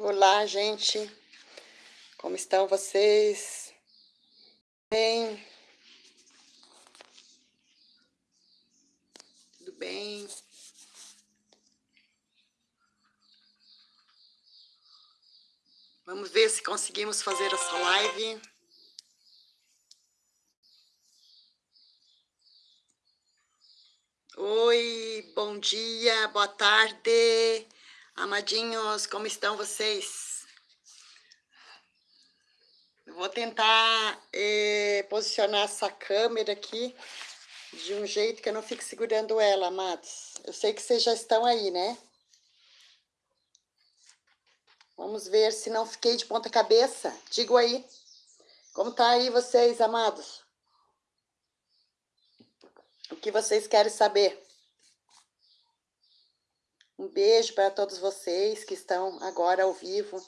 Olá, gente. Como estão vocês? Bem? Tudo bem? Vamos ver se conseguimos fazer essa live. Oi, bom dia, boa tarde. Amadinhos, como estão vocês? Eu vou tentar eh, posicionar essa câmera aqui de um jeito que eu não fique segurando ela, amados. Eu sei que vocês já estão aí, né? Vamos ver se não fiquei de ponta cabeça. Digo aí. Como tá aí vocês, amados? O que vocês querem saber? Um beijo para todos vocês que estão agora ao vivo.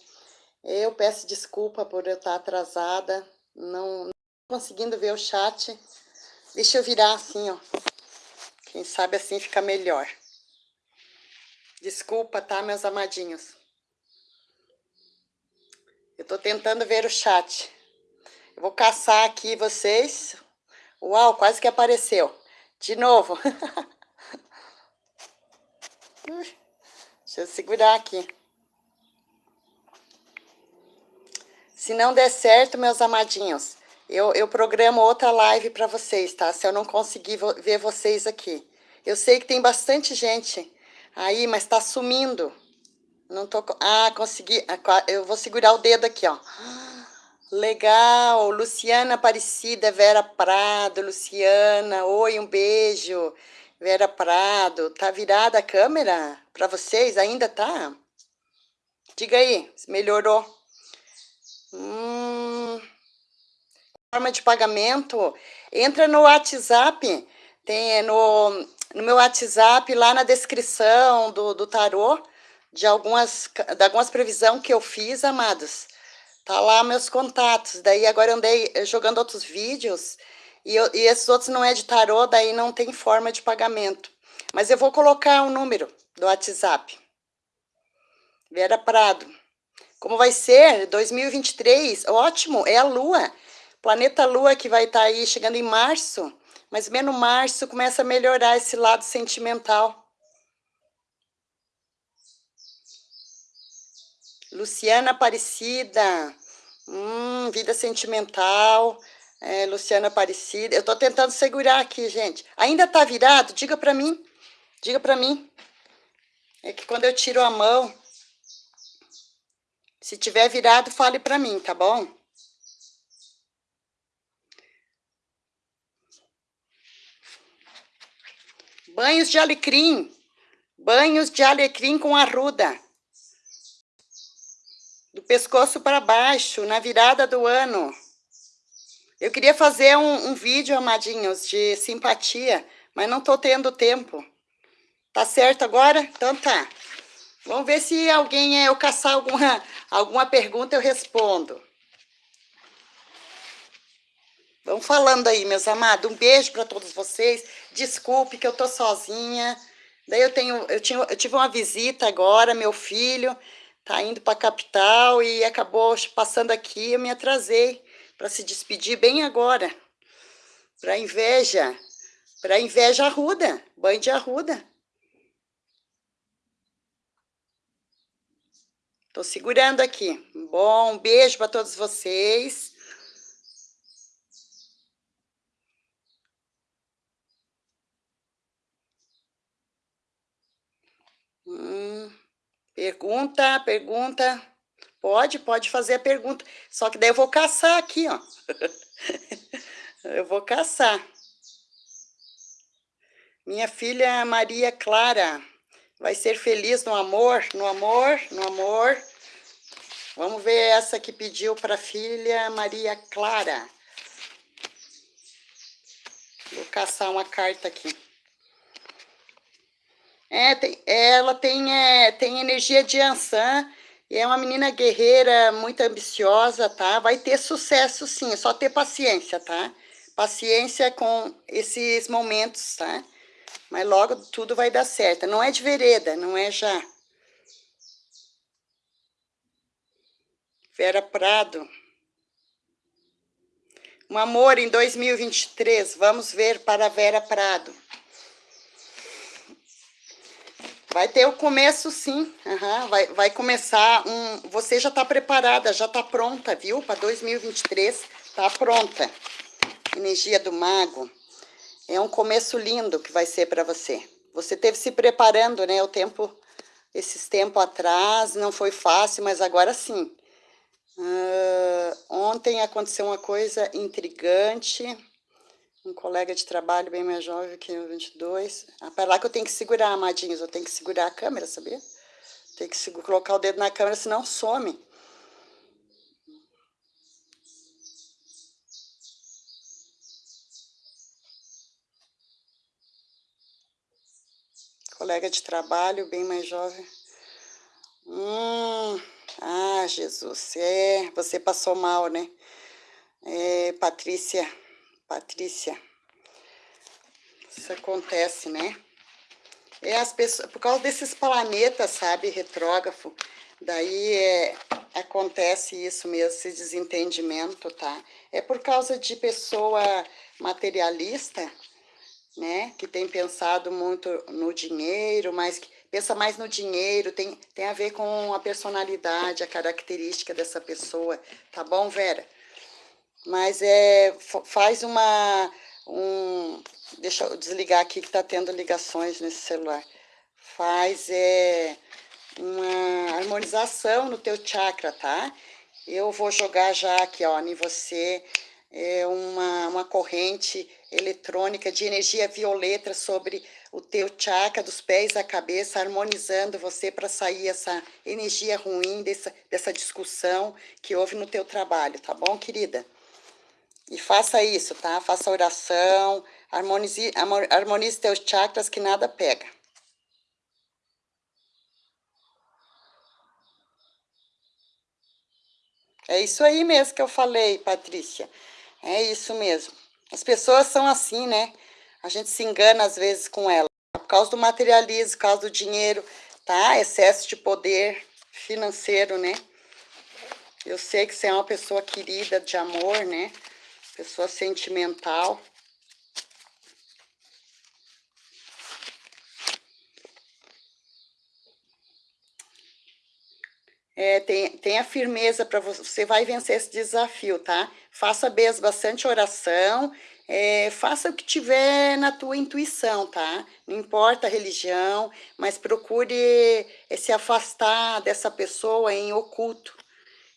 Eu peço desculpa por eu estar atrasada, não, não conseguindo ver o chat. Deixa eu virar assim, ó. Quem sabe assim fica melhor. Desculpa, tá, meus amadinhos? Eu tô tentando ver o chat. Eu vou caçar aqui vocês. Uau, quase que apareceu. De novo. Deixa eu segurar aqui. Se não der certo, meus amadinhos, eu, eu programo outra live para vocês, tá? Se eu não conseguir ver vocês aqui. Eu sei que tem bastante gente aí, mas tá sumindo. Não tô... Ah, consegui. Eu vou segurar o dedo aqui, ó. Legal, Luciana Aparecida, Vera Prado, Luciana, oi, um beijo. Vera Prado, tá virada a câmera para vocês? Ainda tá? Diga aí, melhorou. Hum, forma de pagamento, entra no WhatsApp, tem no, no meu WhatsApp, lá na descrição do, do tarô, de algumas, de algumas previsões que eu fiz, amados. Tá lá meus contatos. Daí agora andei jogando outros vídeos e, eu, e esses outros não é de tarô, daí não tem forma de pagamento. Mas eu vou colocar o um número do WhatsApp. Vera Prado. Como vai ser? 2023, ótimo, é a Lua. Planeta Lua que vai estar tá aí chegando em março. Mas menos março começa a melhorar esse lado sentimental. Luciana Aparecida, hum, vida sentimental, é, Luciana Aparecida. Eu tô tentando segurar aqui, gente. Ainda tá virado? Diga para mim. Diga para mim. É que quando eu tiro a mão, se tiver virado, fale para mim, tá bom? Banhos de alecrim. Banhos de alecrim com arruda do pescoço para baixo, na virada do ano. Eu queria fazer um, um vídeo, amadinhos, de simpatia, mas não estou tendo tempo. Tá certo agora? Então tá. Vamos ver se alguém, eu caçar alguma, alguma pergunta, eu respondo. Vamos falando aí, meus amados. Um beijo para todos vocês. Desculpe que eu tô sozinha. Daí eu tenho, eu, tinha, eu tive uma visita agora, meu filho tá indo para a capital e acabou passando aqui, eu me atrasei para se despedir bem agora. Para inveja, para inveja arruda, banho de arruda. Tô segurando aqui. Bom, um beijo para todos vocês. Hum. Pergunta, pergunta. Pode, pode fazer a pergunta. Só que daí eu vou caçar aqui, ó. eu vou caçar. Minha filha Maria Clara vai ser feliz no amor, no amor, no amor. Vamos ver essa que pediu para a filha Maria Clara. Vou caçar uma carta aqui. É, tem, ela tem, é, tem energia de Ansan é uma menina guerreira, muito ambiciosa, tá? Vai ter sucesso sim, só ter paciência, tá? Paciência com esses momentos, tá? Mas logo tudo vai dar certo. Não é de vereda, não é já. Vera Prado. Um amor em 2023. Vamos ver para Vera Prado. Vai ter o começo, sim. Uhum. Vai, vai começar um... Você já está preparada, já está pronta, viu? Para 2023, está pronta. Energia do mago. É um começo lindo que vai ser para você. Você teve se preparando, né? O tempo, esses tempos atrás, não foi fácil, mas agora sim. Uh, ontem aconteceu uma coisa intrigante. Um colega de trabalho bem mais jovem que eu, 22. Ah, para lá que eu tenho que segurar, amadinhos. Eu tenho que segurar a câmera, sabia? Tem que colocar o dedo na câmera, senão some. Colega de trabalho, bem mais jovem. Hum, ah, Jesus, é, você passou mal, né? É, Patrícia, Patrícia, isso acontece, né? É as pessoas, por causa desses planetas, sabe, retrógrafo, daí é, acontece isso mesmo, esse desentendimento, tá? É por causa de pessoa materialista, né, que tem pensado muito no dinheiro, mas que pensa mais no dinheiro, tem, tem a ver com a personalidade, a característica dessa pessoa, tá bom, Vera? Mas é, faz uma, um, deixa eu desligar aqui que tá tendo ligações nesse celular, faz é, uma harmonização no teu chakra, tá? Eu vou jogar já aqui, ó, em você, é uma, uma corrente eletrônica de energia violeta sobre o teu chakra dos pés à cabeça, harmonizando você para sair essa energia ruim dessa, dessa discussão que houve no teu trabalho, tá bom, querida? E faça isso, tá? Faça oração, harmonize, harmonize teus chakras que nada pega. É isso aí mesmo que eu falei, Patrícia. É isso mesmo. As pessoas são assim, né? A gente se engana às vezes com elas. Por causa do materialismo, por causa do dinheiro, tá? Excesso de poder financeiro, né? Eu sei que você é uma pessoa querida, de amor, né? Pessoa sentimental. É, tem, tenha firmeza para você, você vai vencer esse desafio, tá? Faça mesmo bastante oração, é, faça o que tiver na tua intuição, tá? Não importa a religião, mas procure é, se afastar dessa pessoa em oculto,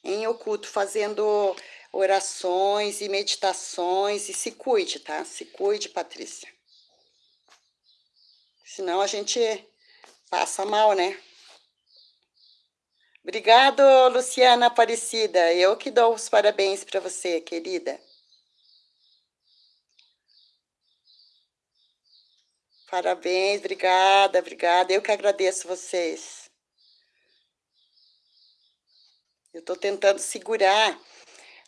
em oculto, fazendo orações e meditações e se cuide, tá? Se cuide, Patrícia. Senão a gente passa mal, né? Obrigado, Luciana Aparecida. Eu que dou os parabéns para você, querida. Parabéns, obrigada, obrigada. Eu que agradeço vocês. Eu estou tentando segurar.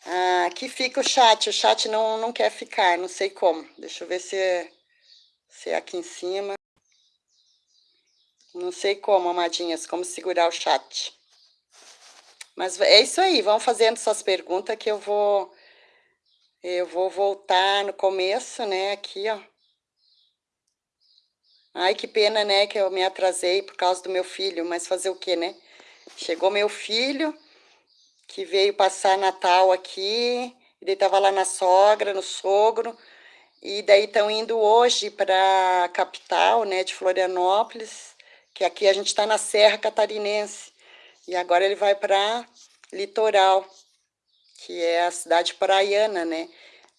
Ah, aqui fica o chat. O chat não, não quer ficar, não sei como. Deixa eu ver se se é aqui em cima. Não sei como, amadinhas, como segurar o chat. Mas é isso aí, vão fazendo suas perguntas que eu vou... Eu vou voltar no começo, né, aqui, ó. Ai, que pena, né, que eu me atrasei por causa do meu filho, mas fazer o quê, né? Chegou meu filho, que veio passar Natal aqui, ele estava lá na sogra, no sogro, e daí estão indo hoje para a capital, né, de Florianópolis, que aqui a gente está na Serra Catarinense. E agora ele vai para Litoral, que é a cidade praiana, né?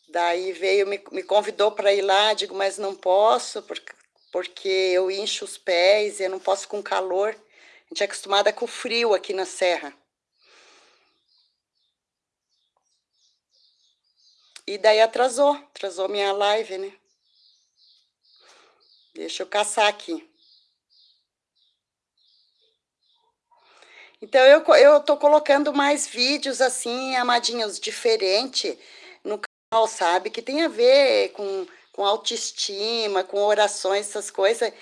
Daí veio, me, me convidou para ir lá, digo, mas não posso, porque, porque eu incho os pés, e eu não posso com calor. A gente é acostumada com o frio aqui na serra. E daí atrasou, atrasou minha live, né? Deixa eu caçar aqui. Então, eu, eu tô colocando mais vídeos, assim, amadinhos, diferente no canal, sabe? Que tem a ver com, com autoestima, com orações, essas coisas.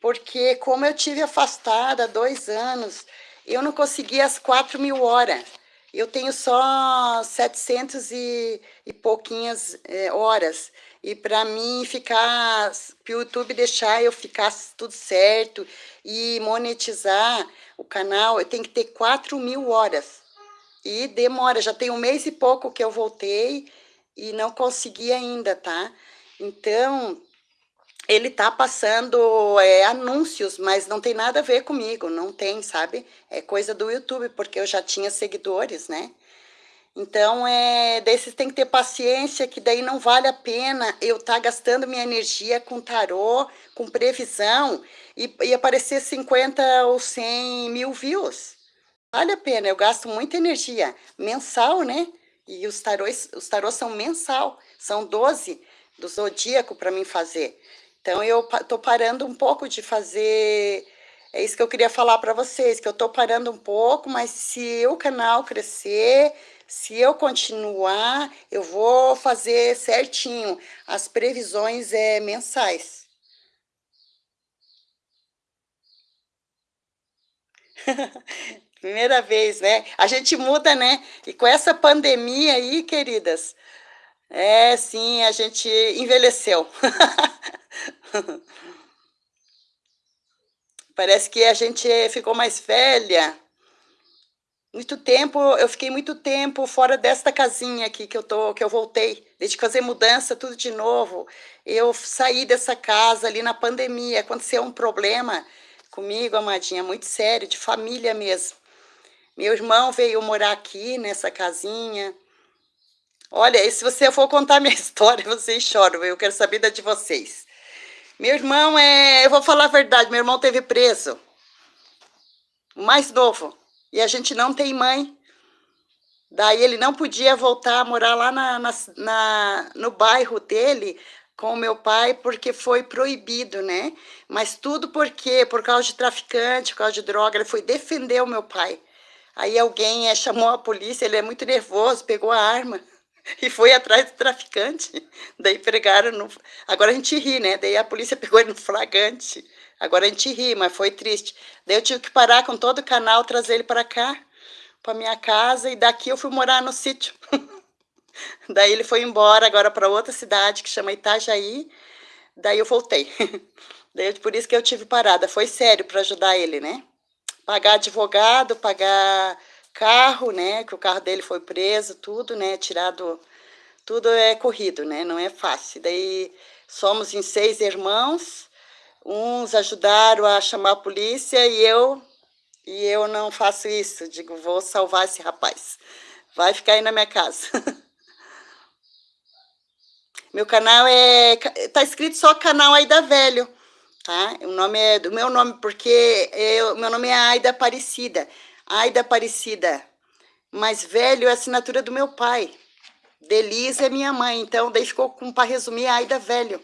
Porque como eu tive afastada dois anos, eu não consegui as quatro mil horas. Eu tenho só 700 e, e pouquinhas é, horas. E para mim ficar, para o YouTube deixar eu ficar tudo certo e monetizar o canal, eu tenho que ter 4 mil horas. E demora, já tem um mês e pouco que eu voltei e não consegui ainda, tá? Então, ele tá passando é, anúncios, mas não tem nada a ver comigo, não tem, sabe? É coisa do YouTube, porque eu já tinha seguidores, né? Então, é, daí têm que ter paciência, que daí não vale a pena eu estar tá gastando minha energia com tarô, com previsão, e, e aparecer 50 ou 100 mil views. Vale a pena, eu gasto muita energia mensal, né? E os tarôs, os tarôs são mensal, são 12 do zodíaco para mim fazer. Então, eu estou parando um pouco de fazer... É isso que eu queria falar para vocês, que eu estou parando um pouco, mas se o canal crescer, se eu continuar, eu vou fazer certinho as previsões é, mensais. Primeira vez, né? A gente muda, né? E com essa pandemia aí, queridas, é, sim, a gente envelheceu. Parece que a gente ficou mais velha. Muito tempo, eu fiquei muito tempo fora desta casinha aqui que eu tô, que eu voltei. Desde fazer mudança, tudo de novo. Eu saí dessa casa ali na pandemia. Aconteceu um problema comigo, amadinha, muito sério, de família mesmo. Meu irmão veio morar aqui nessa casinha. Olha, se você for contar minha história, vocês choram. Eu quero saber da de vocês. Meu irmão é... Eu vou falar a verdade, meu irmão teve preso. O mais novo. E a gente não tem mãe. Daí ele não podia voltar a morar lá na, na, na, no bairro dele com o meu pai, porque foi proibido, né? Mas tudo por quê? Por causa de traficante, por causa de droga. Ele foi defender o meu pai. Aí alguém é, chamou a polícia, ele é muito nervoso, pegou a arma e foi atrás do traficante. Daí pegaram no... Agora a gente ri, né? Daí a polícia pegou ele no flagrante. Agora a gente ri, mas foi triste. Daí eu tive que parar com todo o canal, trazer ele para cá, para minha casa, e daqui eu fui morar no sítio. Daí ele foi embora agora para outra cidade que chama Itajaí. Daí eu voltei. Daí por isso que eu tive parada. Foi sério para ajudar ele, né? Pagar advogado, pagar carro, né? Que o carro dele foi preso, tudo, né? Tirado, tudo é corrido, né? Não é fácil. Daí somos em seis irmãos, uns ajudaram a chamar a polícia e eu e eu não faço isso. Digo, vou salvar esse rapaz. Vai ficar aí na minha casa. Meu canal é... Tá escrito só canal Aida Velho, tá? O nome é do meu nome, porque eu, meu nome é Aida Aparecida. Aida Aparecida, mais velho é a assinatura do meu pai. Delisa é minha mãe, então daí ficou com para resumir Aida Velho.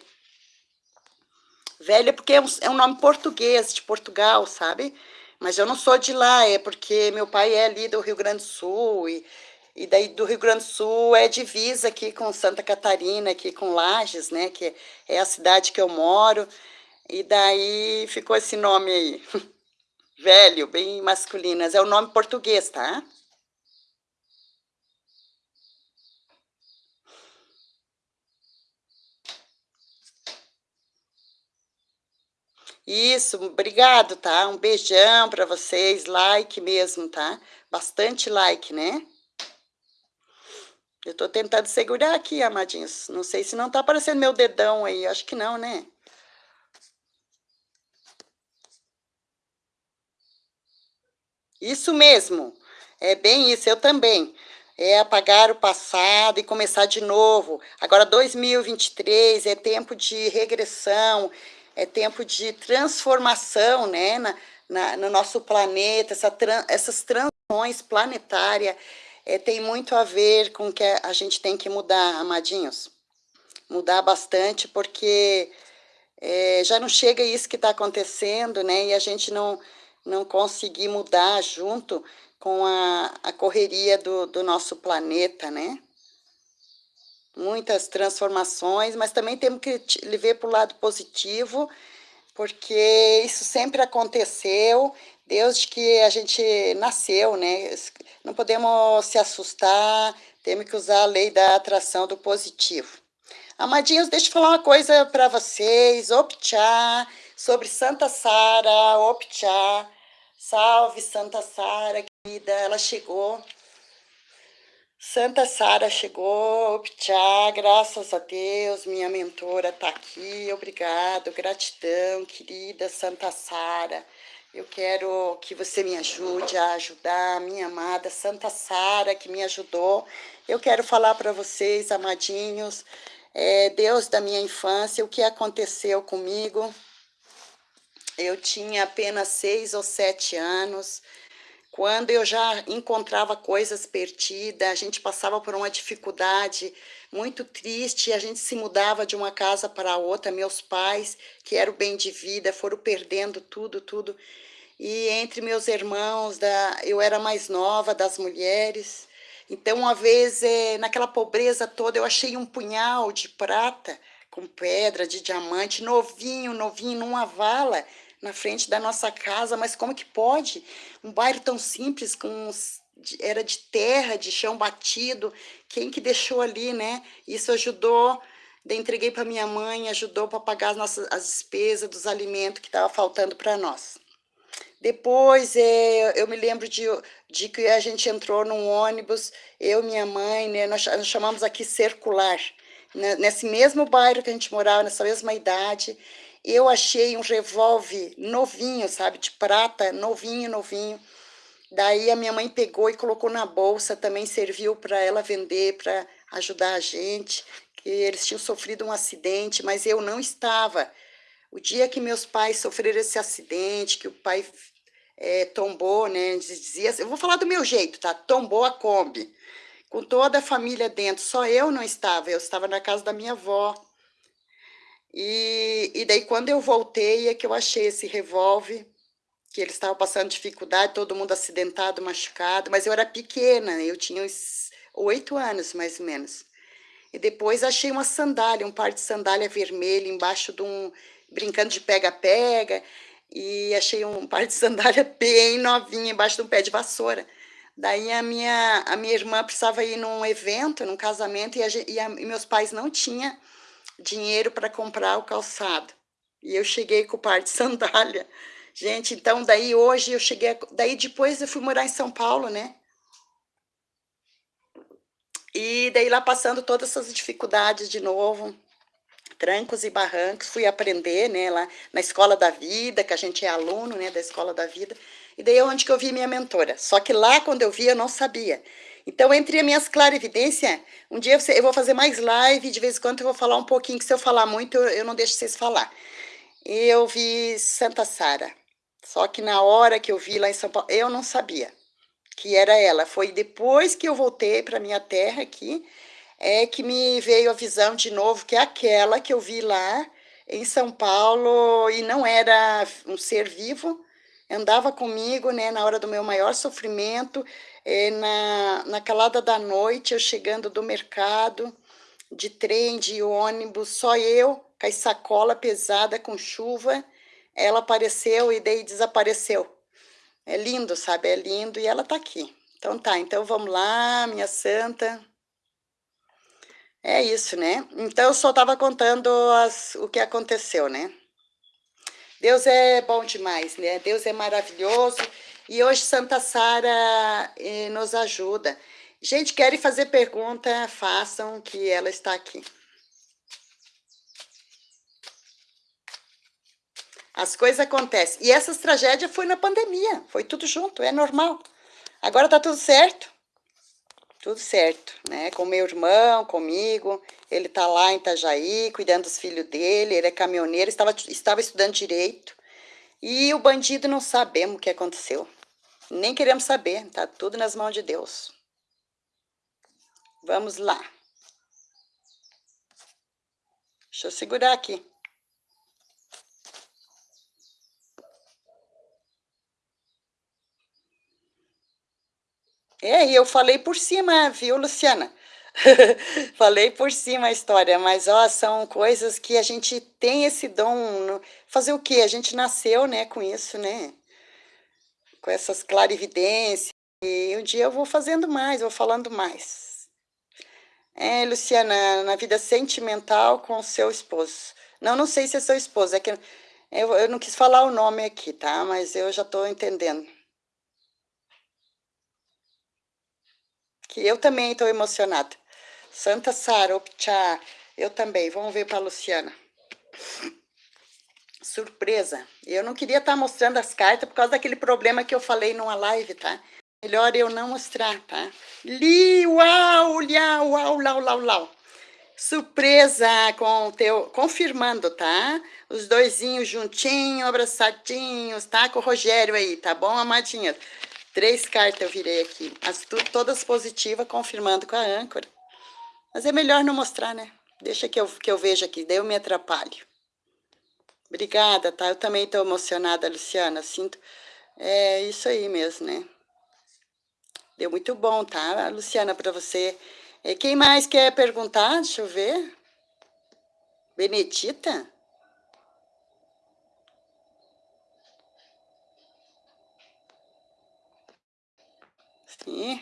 Velho é porque é um, é um, nome português, de Portugal, sabe? Mas eu não sou de lá, é porque meu pai é ali do Rio Grande do Sul, e, e daí do Rio Grande do Sul é divisa aqui com Santa Catarina, aqui com Lages, né? Que é a cidade que eu moro, e daí ficou esse nome aí. velho, bem masculinas. É o nome português, tá? Isso, obrigado, tá? Um beijão para vocês, like mesmo, tá? Bastante like, né? Eu tô tentando segurar aqui, amadinhos. Não sei se não tá aparecendo meu dedão aí, acho que não, né? Isso mesmo, é bem isso, eu também. É apagar o passado e começar de novo. Agora, 2023 é tempo de regressão, é tempo de transformação né, na, na no nosso planeta, essa, essas transições planetárias é, tem muito a ver com o que a gente tem que mudar, amadinhos. Mudar bastante, porque é, já não chega isso que está acontecendo, né? E a gente não não conseguir mudar junto com a, a correria do, do nosso planeta, né? Muitas transformações, mas também temos que ver para o lado positivo, porque isso sempre aconteceu Deus de que a gente nasceu, né? Não podemos se assustar, temos que usar a lei da atração do positivo. Amadinhos, deixa eu falar uma coisa para vocês. Optchá, sobre Santa Sara, Optchá. Salve, Santa Sara, querida, ela chegou. Santa Sara chegou, Optchá, graças a Deus, minha mentora está aqui, obrigado, gratidão, querida Santa Sara. Eu quero que você me ajude a ajudar minha amada Santa Sara, que me ajudou. Eu quero falar para vocês, amadinhos, é, Deus da minha infância, o que aconteceu comigo. Eu tinha apenas seis ou sete anos, quando eu já encontrava coisas perdidas, a gente passava por uma dificuldade muito triste, a gente se mudava de uma casa para outra, meus pais, que eram bem de vida, foram perdendo tudo, tudo. E entre meus irmãos, da, eu era mais nova das mulheres, então uma vez, é, naquela pobreza toda, eu achei um punhal de prata, com pedra, de diamante, novinho, novinho, numa vala, na frente da nossa casa, mas como que pode? Um bairro tão simples, com era de terra, de chão batido, quem que deixou ali, né? Isso ajudou, entreguei para minha mãe, ajudou para pagar as nossas as despesas dos alimentos que estava faltando para nós. Depois, é, eu me lembro de, de que a gente entrou num ônibus, eu e minha mãe, né, nós chamamos aqui circular, né, nesse mesmo bairro que a gente morava, nessa mesma idade, eu achei um revólver novinho, sabe, de prata, novinho, novinho. Daí a minha mãe pegou e colocou na bolsa, também serviu para ela vender, para ajudar a gente, que eles tinham sofrido um acidente, mas eu não estava. O dia que meus pais sofreram esse acidente, que o pai é, tombou, né, dizia, eu vou falar do meu jeito, tá? Tombou a Kombi, com toda a família dentro, só eu não estava, eu estava na casa da minha avó, e, e daí, quando eu voltei, é que eu achei esse revólver, que eles estavam passando dificuldade, todo mundo acidentado, machucado, mas eu era pequena, eu tinha uns oito anos, mais ou menos. E depois achei uma sandália, um par de sandália vermelha embaixo de um... brincando de pega-pega, e achei um par de sandália bem novinha embaixo de um pé de vassoura. Daí a minha, a minha irmã precisava ir num evento, num casamento, e, a, e, a, e meus pais não tinham dinheiro para comprar o calçado. E eu cheguei com o par de sandália. Gente, então daí hoje eu cheguei, daí depois eu fui morar em São Paulo, né? E daí lá passando todas essas dificuldades de novo, trancos e barrancos, fui aprender, né, lá na Escola da Vida, que a gente é aluno, né, da Escola da Vida. E daí é onde que eu vi minha mentora. Só que lá quando eu vi eu não sabia. Então, entre as minhas clarividências, um dia eu vou fazer mais live, de vez em quando eu vou falar um pouquinho, que se eu falar muito, eu não deixo vocês falar. Eu vi Santa Sara, só que na hora que eu vi lá em São Paulo, eu não sabia que era ela. Foi depois que eu voltei para minha terra aqui, é que me veio a visão de novo, que é aquela que eu vi lá em São Paulo, e não era um ser vivo, andava comigo, né, na hora do meu maior sofrimento, é, na, na calada da noite, eu chegando do mercado, de trem, de ônibus, só eu, com a sacola pesada, com chuva, ela apareceu e daí desapareceu. É lindo, sabe? É lindo e ela tá aqui. Então tá, então vamos lá, minha santa. É isso, né? Então eu só estava contando as, o que aconteceu, né? Deus é bom demais, né? Deus é maravilhoso. E hoje Santa Sara eh, nos ajuda. Gente, querem fazer pergunta? Façam, que ela está aqui. As coisas acontecem. E essas tragédias foi na pandemia, foi tudo junto, é normal. Agora tá tudo certo. Tudo certo, né? Com meu irmão, comigo, ele tá lá em Itajaí, cuidando dos filhos dele, ele é caminhoneiro, estava, estava estudando direito. E o bandido não sabemos o que aconteceu. Nem queremos saber, tá tudo nas mãos de Deus. Vamos lá. Deixa eu segurar aqui. É, e eu falei por cima, viu, Luciana? falei por cima a história, mas ó, são coisas que a gente tem esse dom. Fazer o quê? A gente nasceu, né, com isso, né? com essas clarividências. E um dia eu vou fazendo mais, vou falando mais. É, Luciana, na vida sentimental com o seu esposo. Não, não sei se é seu esposo, é que eu, eu não quis falar o nome aqui, tá? Mas eu já estou entendendo. Que eu também estou emocionada. Santa Sara, Opchá, eu também. Vamos ver para a Luciana. Surpresa. Eu não queria estar tá mostrando as cartas por causa daquele problema que eu falei numa live, tá? Melhor eu não mostrar, tá? Li, uau, uau, lau, lau, lau. Surpresa com o teu, confirmando, tá? Os doisinhos juntinhos, abraçadinhos, tá? Com o Rogério aí, tá bom, amadinhas? Três cartas eu virei aqui, as todas positivas, confirmando com a âncora. Mas é melhor não mostrar, né? Deixa que eu, que eu veja aqui, daí eu me atrapalho. Obrigada, tá? Eu também estou emocionada, Luciana. Sinto. É isso aí mesmo, né? Deu muito bom, tá, Luciana, para você. E quem mais quer perguntar? Deixa eu ver. Benedita? Sim.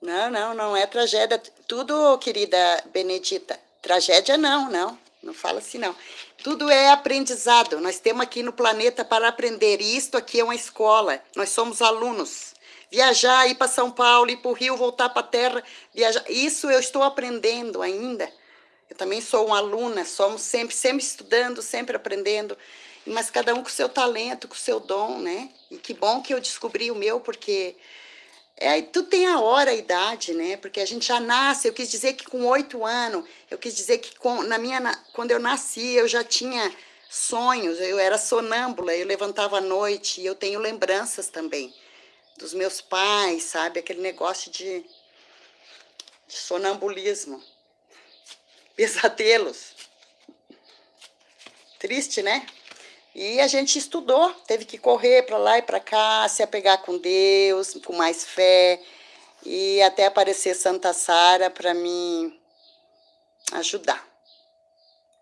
Não, não, não é tragédia. Tudo, querida Benedita. Tragédia não, não. Não fala assim, não. Tudo é aprendizado. Nós temos aqui no planeta para aprender. E isto aqui é uma escola. Nós somos alunos. Viajar, ir para São Paulo, ir para o Rio, voltar para a Terra, viajar. Isso eu estou aprendendo ainda. Eu também sou uma aluna, somos sempre, sempre estudando, sempre aprendendo. Mas cada um com o seu talento, com o seu dom, né? E que bom que eu descobri o meu, porque é, tu tem a hora, a idade, né? Porque a gente já nasce. Eu quis dizer que com oito anos, eu quis dizer que com, na minha, quando eu nasci, eu já tinha sonhos. Eu era sonâmbula, eu levantava à noite e eu tenho lembranças também dos meus pais, sabe? Aquele negócio de, de sonambulismo, pesadelos. Triste, né? E a gente estudou, teve que correr para lá e para cá, se apegar com Deus, com mais fé, e até aparecer Santa Sara para me ajudar.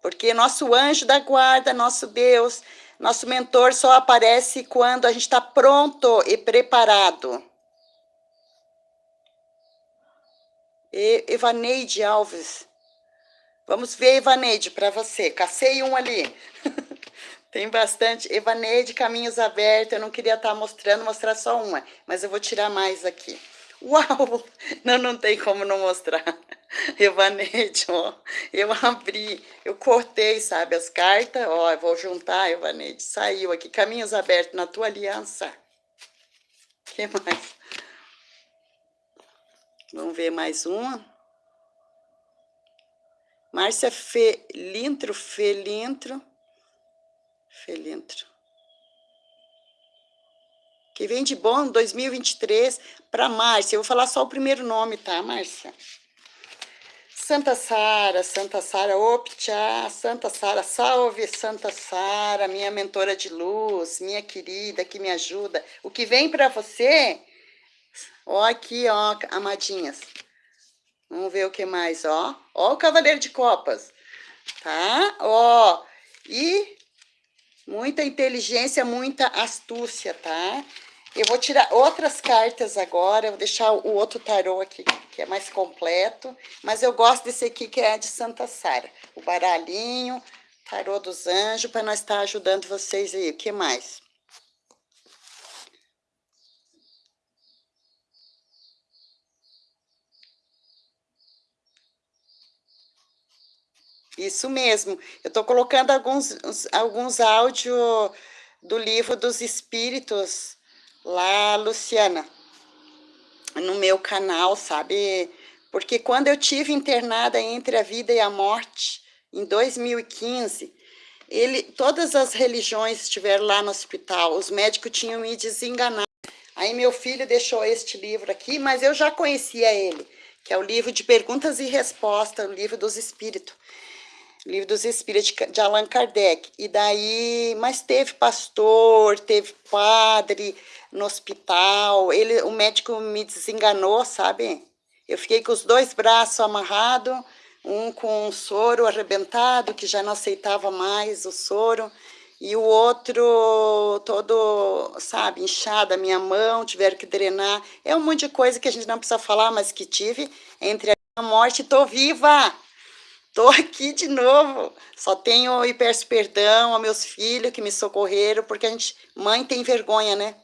Porque nosso anjo da guarda, nosso Deus, nosso mentor só aparece quando a gente está pronto e preparado. E Evaneide Alves. Vamos ver, Evaneide, para você. Cacei um ali. Tem bastante. Evaneide, caminhos abertos. Eu não queria estar tá mostrando, mostrar só uma, mas eu vou tirar mais aqui. Uau! Não, não tem como não mostrar. Evaneide, ó. Eu abri, eu cortei, sabe, as cartas. Ó, eu vou juntar, Evaneide. Saiu aqui. Caminhos abertos na tua aliança. O que mais? Vamos ver mais uma. Márcia Felintro, Felintro. Felintro. Que vem de bom 2023 para Márcia. Eu vou falar só o primeiro nome, tá, Márcia? Santa Sara, Santa Sara, optcha, Santa Sara, salve Santa Sara, minha mentora de luz, minha querida que me ajuda. O que vem para você, ó aqui, ó, amadinhas. Vamos ver o que mais, ó. Ó o Cavaleiro de Copas, tá? Ó, e Muita inteligência, muita astúcia, tá? Eu vou tirar outras cartas agora, vou deixar o outro tarô aqui, que é mais completo. Mas eu gosto desse aqui, que é de Santa Sara. O baralhinho, tarô dos anjos, para nós estar tá ajudando vocês aí. O que mais? Isso mesmo. Eu estou colocando alguns, alguns áudios do livro dos Espíritos lá, Luciana, no meu canal, sabe? Porque quando eu tive internada entre a vida e a morte, em 2015, ele, todas as religiões estiveram lá no hospital, os médicos tinham me desenganado. Aí meu filho deixou este livro aqui, mas eu já conhecia ele, que é o livro de perguntas e respostas, o livro dos espíritos. Livro dos Espíritos de Allan Kardec. E daí, mas teve pastor, teve padre no hospital. Ele, o médico me desenganou, sabe? Eu fiquei com os dois braços amarrados, um com um soro arrebentado, que já não aceitava mais o soro. e o outro todo, sabe, inchado, a minha mão, tiveram que drenar. É um monte de coisa que a gente não precisa falar, mas que tive entre a morte e tô viva. Tô aqui de novo. Só tenho e peço perdão aos meus filhos que me socorreram, porque a gente, mãe tem vergonha, né?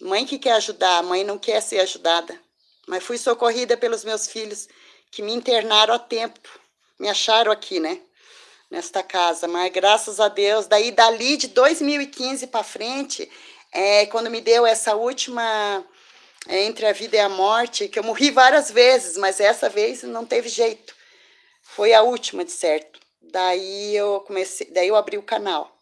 Mãe que quer ajudar, mãe não quer ser ajudada. Mas fui socorrida pelos meus filhos que me internaram a tempo. Me acharam aqui, né? nesta casa, mas graças a Deus, daí dali de 2015 para frente, é, quando me deu essa última é, entre a vida e a morte, que eu morri várias vezes, mas essa vez não teve jeito. Foi a última, de certo. Daí eu comecei, daí eu abri o canal.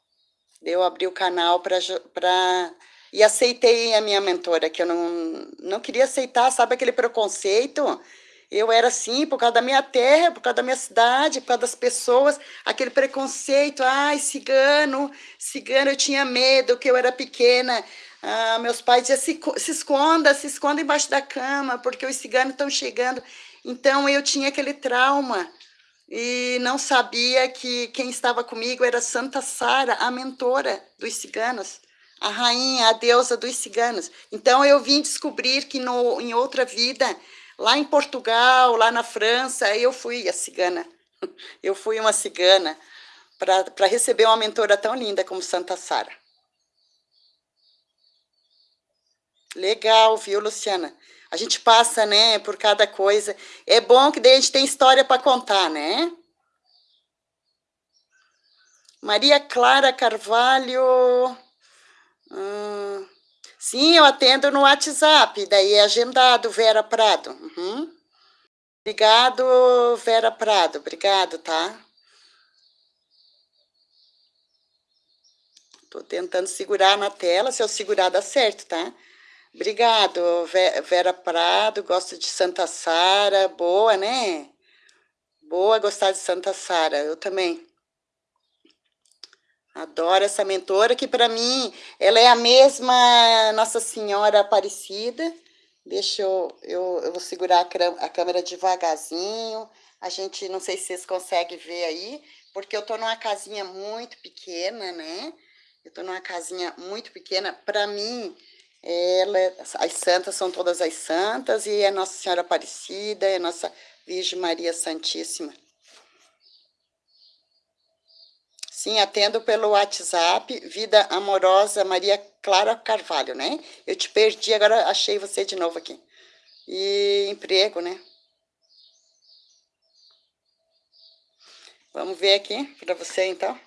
Daí eu abri o canal para e aceitei a minha mentora, que eu não, não queria aceitar, sabe aquele preconceito? Eu era assim por causa da minha terra, por causa da minha cidade, por causa das pessoas, aquele preconceito, ai, cigano, cigano, eu tinha medo, que eu era pequena. Ah, meus pais diziam, se, se esconda, se esconda embaixo da cama, porque os ciganos estão chegando. Então, eu tinha aquele trauma e não sabia que quem estava comigo era Santa Sara, a mentora dos ciganos, a rainha, a deusa dos ciganos. Então, eu vim descobrir que no, em outra vida Lá em Portugal, lá na França, eu fui a cigana. Eu fui uma cigana para receber uma mentora tão linda como Santa Sara. Legal, viu, Luciana? A gente passa, né, por cada coisa. É bom que daí a gente tem história para contar, né? Maria Clara Carvalho. Hum, Sim, eu atendo no WhatsApp, daí é agendado, Vera Prado. Uhum. Obrigado, Vera Prado, obrigado, tá? Tô tentando segurar na tela, se eu segurar dá certo, tá? Obrigado, Vera Prado, gosto de Santa Sara, boa, né? Boa gostar de Santa Sara, eu também. Adoro essa mentora, que para mim, ela é a mesma Nossa Senhora Aparecida. Deixa eu, eu, eu vou segurar a, a câmera devagarzinho. A gente, não sei se vocês conseguem ver aí, porque eu tô numa casinha muito pequena, né? Eu tô numa casinha muito pequena. Para mim, ela, as santas são todas as santas, e é Nossa Senhora Aparecida, é Nossa Virgem Maria Santíssima. Sim, atendo pelo WhatsApp, Vida Amorosa Maria Clara Carvalho, né? Eu te perdi, agora achei você de novo aqui. E emprego, né? Vamos ver aqui para você, então.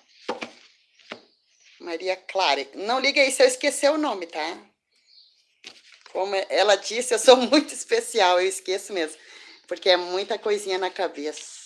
Maria Clara. Não liga aí se eu esquecer o nome, tá? Como ela disse, eu sou muito especial, eu esqueço mesmo. Porque é muita coisinha na cabeça.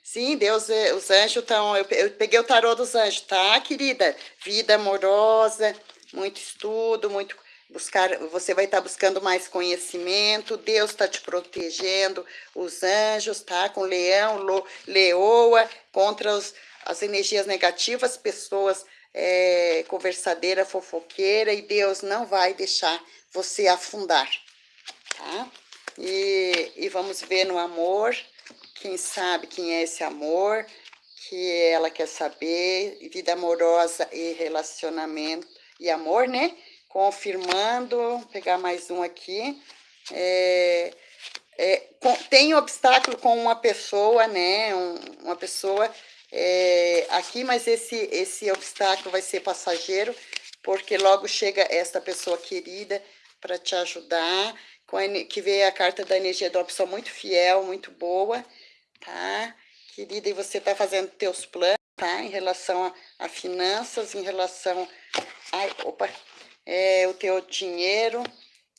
Sim, Deus, eh, os anjos estão. Eu, eu peguei o tarô dos anjos, tá, querida? Vida amorosa, muito estudo, muito buscar, você vai estar tá buscando mais conhecimento, Deus está te protegendo, os anjos, tá? Com leão, lo, leoa, contra os, as energias negativas, pessoas é, conversadeira, fofoqueira, e Deus não vai deixar você afundar, tá? E, e vamos ver no amor, quem sabe quem é esse amor, que ela quer saber, vida amorosa e relacionamento e amor, né? Confirmando, vou pegar mais um aqui. É, é, com, tem obstáculo com uma pessoa, né? Um, uma pessoa é, aqui, mas esse, esse obstáculo vai ser passageiro, porque logo chega esta pessoa querida para te ajudar, a, que veio a carta da energia da opção muito fiel, muito boa, tá? Querida, e você tá fazendo teus planos, tá? Em relação a, a finanças, em relação... Ai, opa! É, o teu dinheiro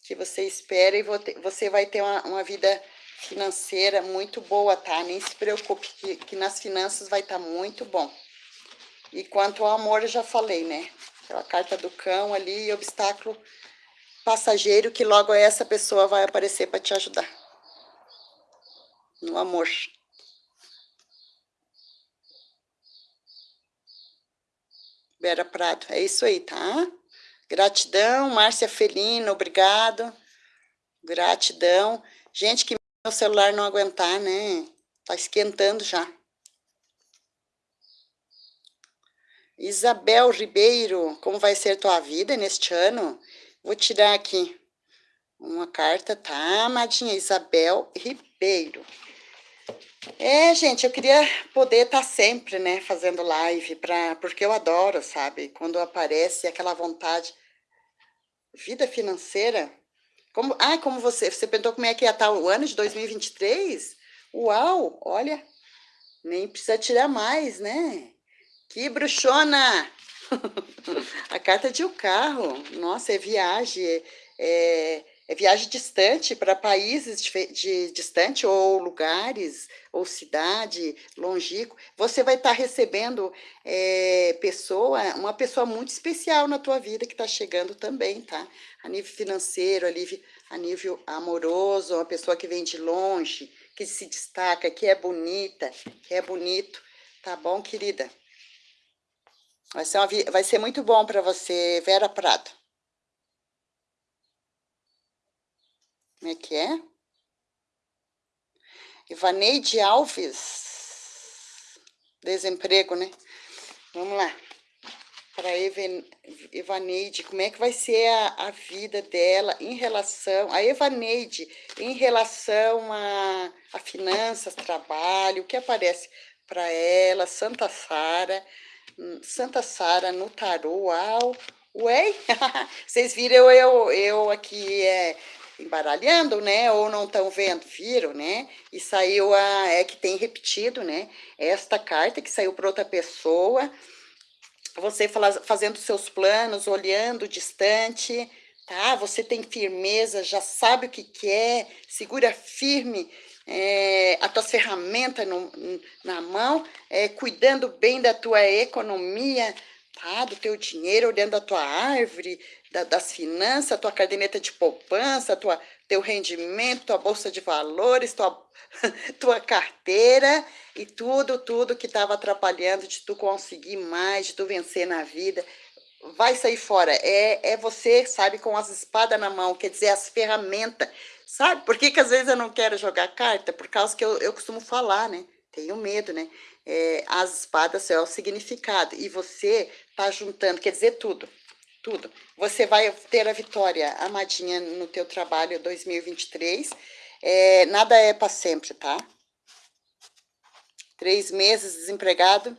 que você espera e você vai ter uma, uma vida financeira muito boa, tá? Nem se preocupe que, que nas finanças vai estar tá muito bom. E quanto ao amor, eu já falei, né? A carta do cão ali, obstáculo passageiro, que logo essa pessoa vai aparecer para te ajudar. No amor. Vera Prado. É isso aí, tá? Gratidão, Márcia Felino, obrigado. Gratidão. Gente, que meu celular não aguentar, né? Tá esquentando já. Isabel Ribeiro, como vai ser tua vida neste ano? Vou tirar aqui uma carta, tá, amadinha? Isabel Ribeiro. É, gente, eu queria poder estar tá sempre, né, fazendo live, pra, porque eu adoro, sabe? Quando aparece aquela vontade. Vida financeira. Como, ah, como você, você perguntou como é que ia estar tá o ano de 2023? Uau, olha, nem precisa tirar mais, né? Que bruxona! A carta de o um carro, nossa, é viagem, é, é é viagem distante para países de, de, distante ou lugares ou cidade longínquo, você vai estar tá recebendo é, pessoa, uma pessoa muito especial na tua vida que está chegando também, tá? A nível financeiro, a nível, a nível amoroso, uma pessoa que vem de longe, que se destaca, que é bonita, que é bonito, tá bom, querida? Vai ser, uma, vai ser muito bom para você, Vera Prado. Como é que é? Ivaneide Alves. Desemprego, né? Vamos lá. Para Evaneide, como é que vai ser a, a vida dela em relação... A Evaneide, em relação a, a finanças, trabalho, o que aparece para ela, Santa Sara, hum, Santa Sara no tarô, uau, ué, vocês viram eu, eu aqui é, embaralhando, né? Ou não estão vendo, viram, né? E saiu a é que tem repetido, né? Esta carta que saiu para outra pessoa, você fala, fazendo seus planos, olhando distante, tá? Você tem firmeza, já sabe o que quer, segura firme é, a tua ferramenta no, na mão, é, cuidando bem da tua economia, tá? Do teu dinheiro, olhando a tua árvore, da, das finanças, tua caderneta de poupança, tua, teu rendimento, tua bolsa de valores, tua, tua carteira e tudo, tudo que estava atrapalhando de tu conseguir mais, de tu vencer na vida, vai sair fora. É, é você, sabe, com as espadas na mão, quer dizer, as ferramentas. Sabe por que, que às vezes eu não quero jogar carta? Por causa que eu, eu costumo falar, né? Tenho medo, né? É, as espadas é o significado. E você tá juntando, quer dizer tudo tudo. Você vai ter a vitória, amadinha, no teu trabalho 2023. É, nada é para sempre, tá? Três meses desempregado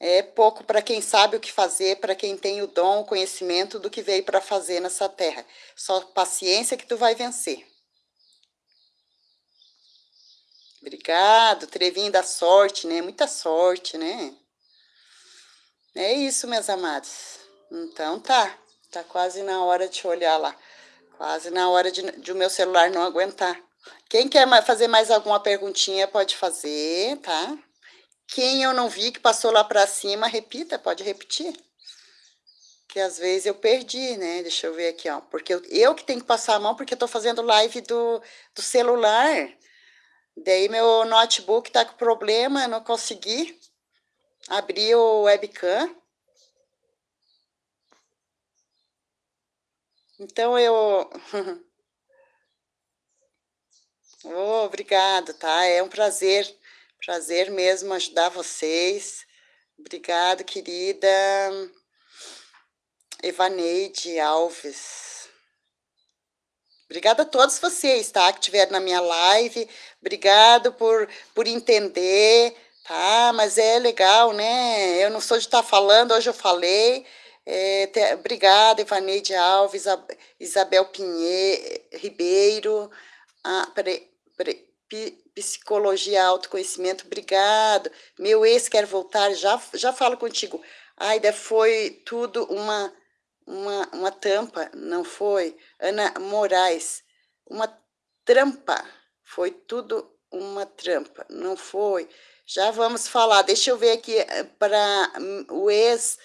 é pouco para quem sabe o que fazer, para quem tem o dom, o conhecimento do que veio para fazer nessa terra. Só paciência que tu vai vencer. Obrigado, Trevinho da sorte, né? Muita sorte, né? É isso, meus amados. Então tá, tá quase na hora de olhar lá. Quase na hora de, de o meu celular não aguentar. Quem quer fazer mais alguma perguntinha pode fazer, tá? Quem eu não vi que passou lá para cima, repita, pode repetir. Que às vezes eu perdi, né? Deixa eu ver aqui, ó. Porque eu, eu que tenho que passar a mão, porque eu tô fazendo live do, do celular. Daí meu notebook tá com problema, não consegui abrir o webcam. Então eu... oh, obrigado, tá? É um prazer, prazer mesmo ajudar vocês. Obrigado, querida Evaneide Alves. Obrigada a todos vocês, tá? Que estiveram na minha live. Obrigado por, por entender, tá? Mas é legal, né? Eu não sou de estar tá falando, hoje eu falei. É, te, obrigada, Ivaneide Alves, Isabel Pinheiro, Ribeiro, ah, pre, pre, Psicologia Autoconhecimento, obrigado. Meu ex quer voltar, já, já falo contigo. Aida, foi tudo uma, uma, uma tampa, não foi? Ana Moraes, uma trampa, foi tudo uma trampa, não foi? Já vamos falar, deixa eu ver aqui eh, para hum, o ex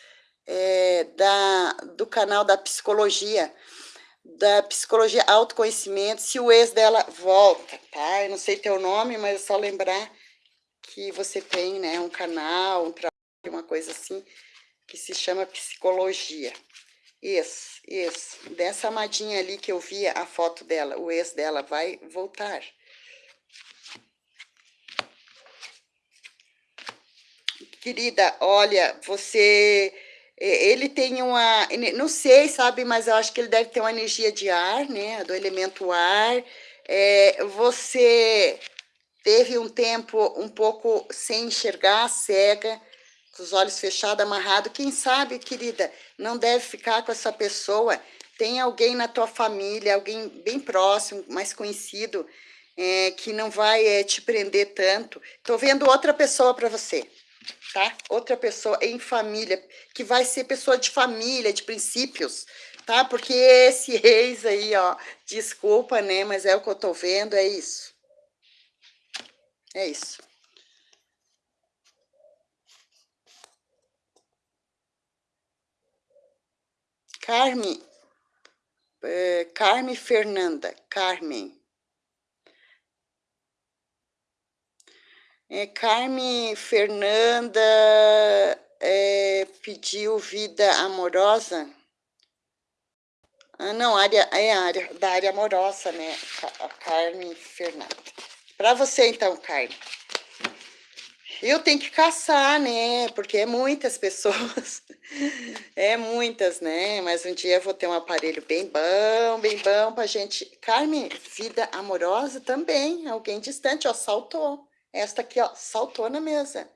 é, da, do canal da psicologia, da psicologia autoconhecimento, se o ex dela volta, tá? Eu não sei teu nome, mas é só lembrar que você tem, né, um canal, um trabalho, uma coisa assim, que se chama psicologia. Isso, isso. Dessa amadinha ali que eu via a foto dela, o ex dela vai voltar. Querida, olha, você ele tem uma, não sei, sabe, mas eu acho que ele deve ter uma energia de ar, né, do elemento ar. É, você teve um tempo um pouco sem enxergar, cega, com os olhos fechados, amarrado. Quem sabe, querida, não deve ficar com essa pessoa. Tem alguém na tua família, alguém bem próximo, mais conhecido, é, que não vai é, te prender tanto. Tô vendo outra pessoa para você tá? Outra pessoa em família, que vai ser pessoa de família, de princípios, tá? Porque esse reis aí, ó, desculpa, né? Mas é o que eu tô vendo, é isso. É isso. Carme, é, Carme Fernanda, Carmen. É, Carme Fernanda é, pediu vida amorosa. Ah, não, área, é área da área amorosa, né? A Carme Fernanda. Para você, então, Carme. Eu tenho que caçar, né? Porque é muitas pessoas. é muitas, né? Mas um dia eu vou ter um aparelho bem bom, bem bom pra gente. Carme, vida amorosa também. Alguém distante, ó, saltou. Esta aqui, ó, saltou na mesa,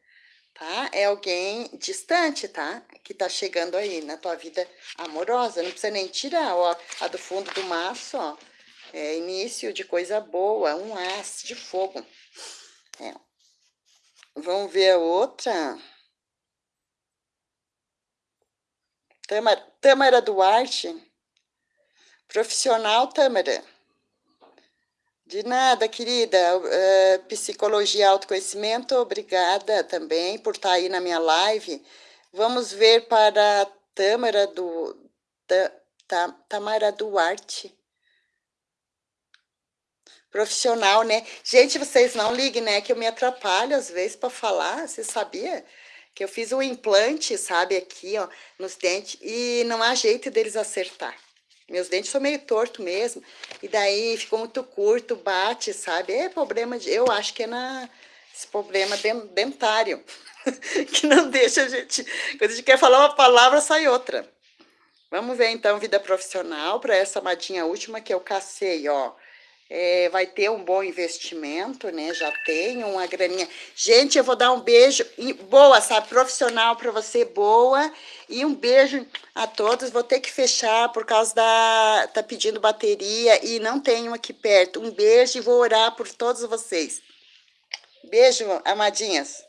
tá? É alguém distante, tá? Que tá chegando aí na tua vida amorosa. Não precisa nem tirar, ó. A do fundo do maço, ó. É início de coisa boa, um as de fogo. É. Vamos ver a outra. Tâmara, Tâmara Duarte. Profissional Tâmara. De nada, querida. Uh, psicologia autoconhecimento, obrigada também por estar aí na minha live. Vamos ver para a Tâmara do, ta, Tamara Duarte. Profissional, né? Gente, vocês não liguem, né? Que eu me atrapalho às vezes para falar. Você sabia? Que eu fiz um implante, sabe, aqui, ó, nos dentes, e não há jeito deles acertar. Meus dentes são meio torto mesmo. E daí ficou muito curto, bate, sabe? É problema de. Eu acho que é na, esse problema dentário. que não deixa a gente. Quando a gente quer falar uma palavra, sai outra. Vamos ver então vida profissional para essa madinha última que eu cacei, ó é, vai ter um bom investimento, né? Já tem uma graninha. Gente, eu vou dar um beijo boa, sabe? Profissional para você, boa. E um beijo a todos. Vou ter que fechar por causa da... Tá pedindo bateria e não tenho aqui perto. Um beijo e vou orar por todos vocês. Beijo, amadinhas.